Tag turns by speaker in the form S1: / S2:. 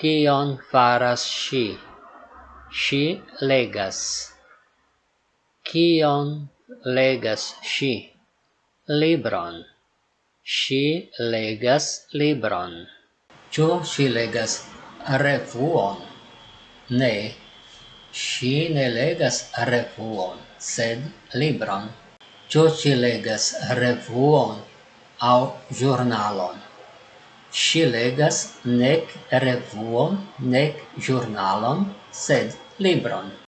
S1: Kion faras ŝi? Ŝi legas. Kion legas ŝi? Libron. Ŝi legas libron. Ĉu ŝi legas revuon? Ne. Ŝi ne legas revuon, sed libron. Ĉu ŝi legas revuon aŭ ĵurnalon? Ŝi legas nek revuon nek ĵurnalon, sed libron.